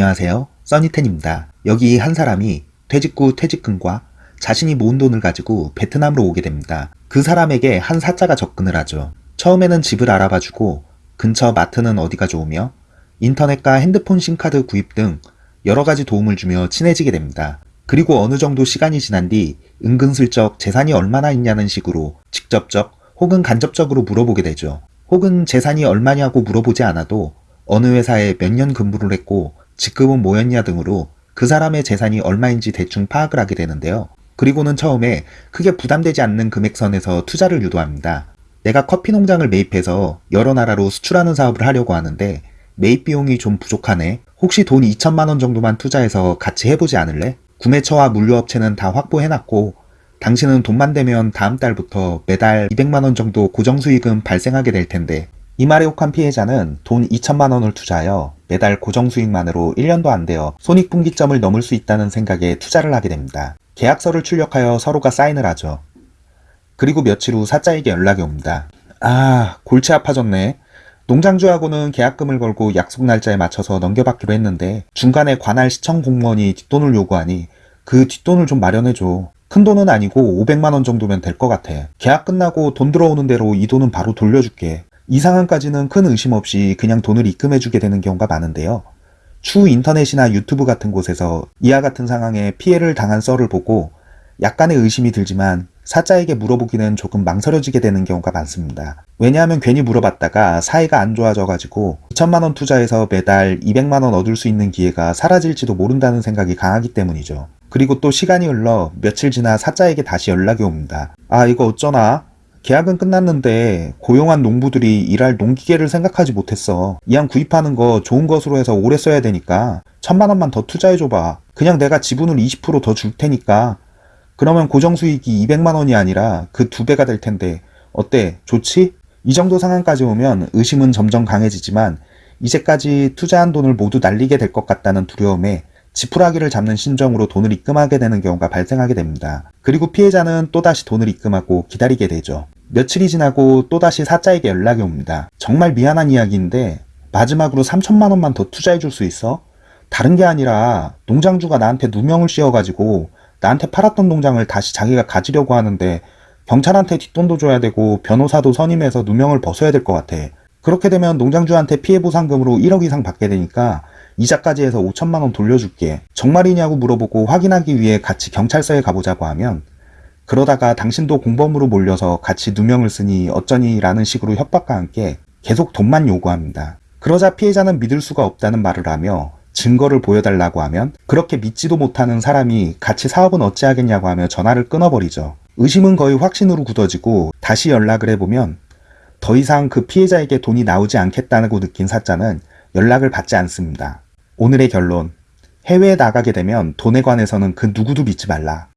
안녕하세요. 써니텐입니다. 여기 한 사람이 퇴직 후 퇴직금과 자신이 모은 돈을 가지고 베트남으로 오게 됩니다. 그 사람에게 한 사자가 접근을 하죠. 처음에는 집을 알아봐주고 근처 마트는 어디가 좋으며 인터넷과 핸드폰 심카드 구입 등 여러 가지 도움을 주며 친해지게 됩니다. 그리고 어느 정도 시간이 지난 뒤 은근슬쩍 재산이 얼마나 있냐는 식으로 직접적 혹은 간접적으로 물어보게 되죠. 혹은 재산이 얼마냐고 물어보지 않아도 어느 회사에 몇 년 근무를 했고 직급은 뭐였냐 등으로 그 사람의 재산이 얼마인지 대충 파악을 하게 되는데요. 그리고는 처음에 크게 부담되지 않는 금액선에서 투자를 유도합니다. 내가 커피 농장을 매입해서 여러 나라로 수출하는 사업을 하려고 하는데 매입 비용이 좀 부족하네. 혹시 돈 2천만 원 정도만 투자해서 같이 해보지 않을래? 구매처와 물류업체는 다 확보해놨고 당신은 돈만 되면 다음 달부터 매달 200만 원 정도 고정수익은 발생하게 될 텐데 이 말에 혹한 피해자는 돈 2천만 원을 투자하여 매달 고정 수익만으로 1년도 안 되어 손익분기점을 넘을 수 있다는 생각에 투자를 하게 됩니다. 계약서를 출력하여 서로가 사인을 하죠. 그리고 며칠 후 사자에게 연락이 옵니다. 아 골치 아파졌네. 농장주하고는 계약금을 걸고 약속 날짜에 맞춰서 넘겨받기로 했는데 중간에 관할 시청 공무원이 뒷돈을 요구하니 그 뒷돈을 좀 마련해줘. 큰 돈은 아니고 500만원 정도면 될 것 같아. 계약 끝나고 돈 들어오는 대로 이 돈은 바로 돌려줄게. 이 상황까지는 큰 의심 없이 그냥 돈을 입금해주게 되는 경우가 많은데요. 추 인터넷이나 유튜브 같은 곳에서 이와 같은 상황에 피해를 당한 썰을 보고 약간의 의심이 들지만 사자에게 물어보기는 조금 망설여지게 되는 경우가 많습니다. 왜냐하면 괜히 물어봤다가 사이가 안 좋아져가지고 2천만원 투자해서 매달 200만원 얻을 수 있는 기회가 사라질지도 모른다는 생각이 강하기 때문이죠. 그리고 또 시간이 흘러 며칠 지나 사자에게 다시 연락이 옵니다. 아 이거 어쩌나? 계약은 끝났는데 고용한 농부들이 일할 농기계를 생각하지 못했어. 이왕 구입하는 거 좋은 것으로 해서 오래 써야 되니까 천만 원만 더 투자해줘봐. 그냥 내가 지분을 20%더 줄 테니까 그러면 고정수익이 200만 원이 아니라 그 두 배가 될 텐데 어때? 좋지? 이 정도 상황까지 오면 의심은 점점 강해지지만 이제까지 투자한 돈을 모두 날리게 될 것 같다는 두려움에 지푸라기를 잡는 심정으로 돈을 입금하게 되는 경우가 발생하게 됩니다. 그리고 피해자는 또다시 돈을 입금하고 기다리게 되죠. 며칠이 지나고 또다시 사자에게 연락이 옵니다. 정말 미안한 이야기인데 마지막으로 3천만 원만 더 투자해 줄 수 있어? 다른 게 아니라 농장주가 나한테 누명을 씌워가지고 나한테 팔았던 농장을 다시 자기가 가지려고 하는데 경찰한테 뒷돈도 줘야 되고 변호사도 선임해서 누명을 벗어야 될 것 같아. 그렇게 되면 농장주한테 피해보상금으로 1억 이상 받게 되니까 이자까지 해서 5천만 원 돌려줄게. 정말이냐고 물어보고 확인하기 위해 같이 경찰서에 가보자고 하면 그러다가 당신도 공범으로 몰려서 같이 누명을 쓰니 어쩌니 라는 식으로 협박과 함께 계속 돈만 요구합니다. 그러자 피해자는 믿을 수가 없다는 말을 하며 증거를 보여달라고 하면 그렇게 믿지도 못하는 사람이 같이 사업은 어찌하겠냐고 하며 전화를 끊어버리죠. 의심은 거의 확신으로 굳어지고 다시 연락을 해보면 더 이상 그 피해자에게 돈이 나오지 않겠다고 느낀 사자는 연락을 받지 않습니다. 오늘의 결론. 해외에 나가게 되면 돈에 관해서는 그 누구도 믿지 말라.